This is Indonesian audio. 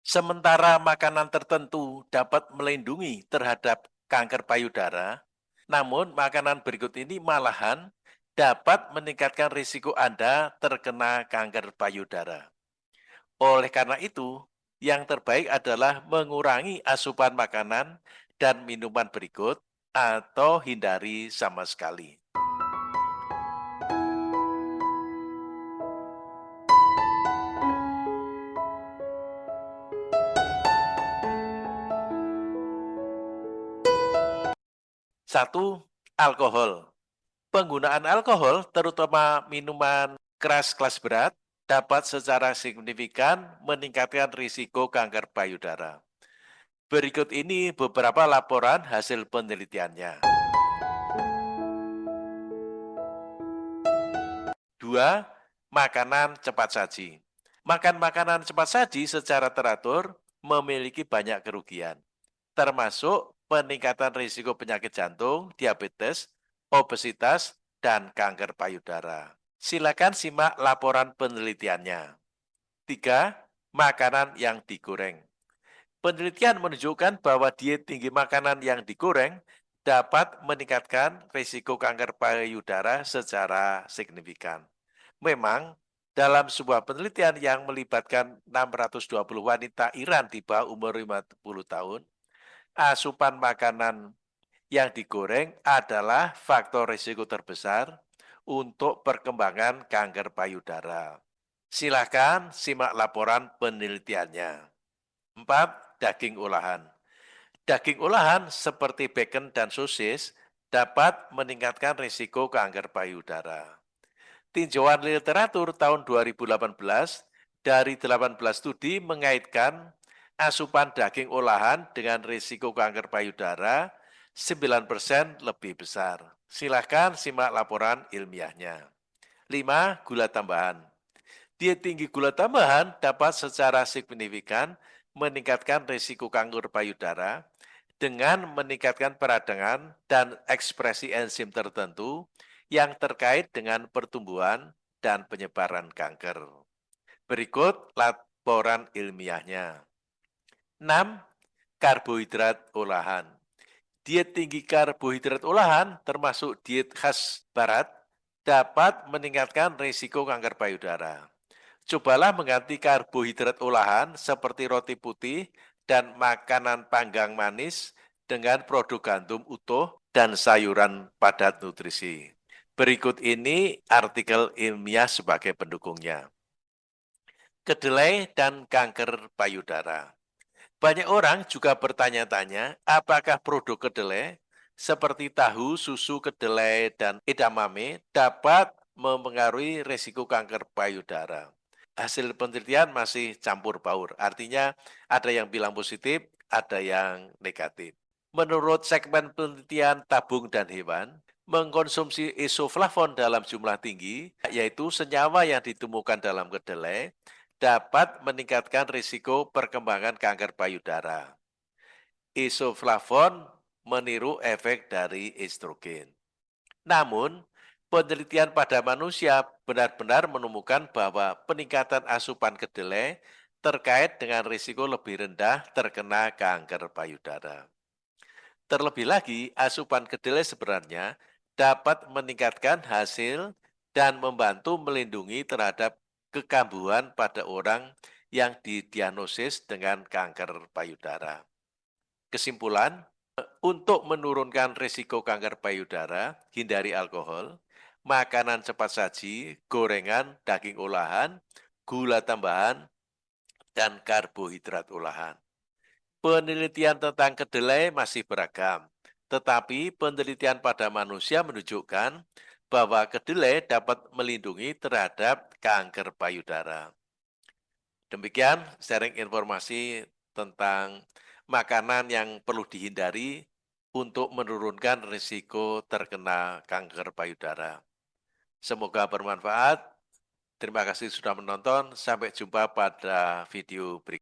Sementara makanan tertentu dapat melindungi terhadap kanker payudara, namun makanan berikut ini malahan dapat meningkatkan risiko Anda terkena kanker payudara. Oleh karena itu, yang terbaik adalah mengurangi asupan makanan dan minuman berikut atau hindari sama sekali. Satu, alkohol. Penggunaan alkohol, terutama minuman keras kelas berat, dapat secara signifikan meningkatkan risiko kanker payudara. Berikut ini beberapa laporan hasil penelitiannya. Dua, makanan cepat saji. Makan makanan cepat saji secara teratur memiliki banyak kerugian, termasuk peningkatan risiko penyakit jantung, diabetes, obesitas, dan kanker payudara. Silakan simak laporan penelitiannya. Tiga, makanan yang digoreng. Penelitian menunjukkan bahwa diet tinggi makanan yang digoreng dapat meningkatkan risiko kanker payudara secara signifikan. Memang, dalam sebuah penelitian yang melibatkan 620 wanita Iran bawah umur 50 tahun, asupan makanan yang digoreng adalah faktor risiko terbesar untuk perkembangan kanker payudara. Silakan simak laporan penelitiannya. 4. Daging olahan. Daging olahan seperti bacon dan sosis dapat meningkatkan risiko kanker payudara. Tinjauan literatur tahun 2018 dari 18 studi mengaitkan asupan daging olahan dengan risiko kanker payudara 9% lebih besar. Silahkan simak laporan ilmiahnya. 5. Gula tambahan. Diet tinggi gula tambahan dapat secara signifikan meningkatkan risiko kanker payudara dengan meningkatkan peradangan dan ekspresi enzim tertentu yang terkait dengan pertumbuhan dan penyebaran kanker. Berikut laporan ilmiahnya. 6. Karbohidrat olahan. Diet tinggi karbohidrat olahan, termasuk diet khas barat, dapat meningkatkan risiko kanker payudara. Cobalah mengganti karbohidrat olahan seperti roti putih dan makanan panggang manis dengan produk gandum utuh dan sayuran padat nutrisi. Berikut ini artikel ilmiah sebagai pendukungnya. Kedelai dan kanker payudara. Banyak orang juga bertanya-tanya, apakah produk kedelai seperti tahu, susu kedelai, dan edamame dapat mempengaruhi risiko kanker payudara. Hasil penelitian masih campur baur, artinya ada yang bilang positif, ada yang negatif. Menurut segmen penelitian tabung dan hewan, mengkonsumsi isoflavon dalam jumlah tinggi, yaitu senyawa yang ditemukan dalam kedelai, dapat meningkatkan risiko perkembangan kanker payudara. Isoflavon meniru efek dari estrogen. Namun, penelitian pada manusia benar-benar menemukan bahwa peningkatan asupan kedelai terkait dengan risiko lebih rendah terkena kanker payudara. Terlebih lagi, asupan kedelai sebenarnya dapat meningkatkan hasil dan membantu melindungi terhadap kekambuhan pada orang yang didiagnosis dengan kanker payudara. Kesimpulan, untuk menurunkan risiko kanker payudara, hindari alkohol, makanan cepat saji, gorengan, daging olahan, gula tambahan, dan karbohidrat olahan. Penelitian tentang kedelai masih beragam, tetapi penelitian pada manusia menunjukkan bahwa kedelai dapat melindungi terhadap kanker payudara. Demikian sharing informasi tentang makanan yang perlu dihindari untuk menurunkan risiko terkena kanker payudara. Semoga bermanfaat. Terima kasih sudah menonton. Sampai jumpa pada video berikutnya.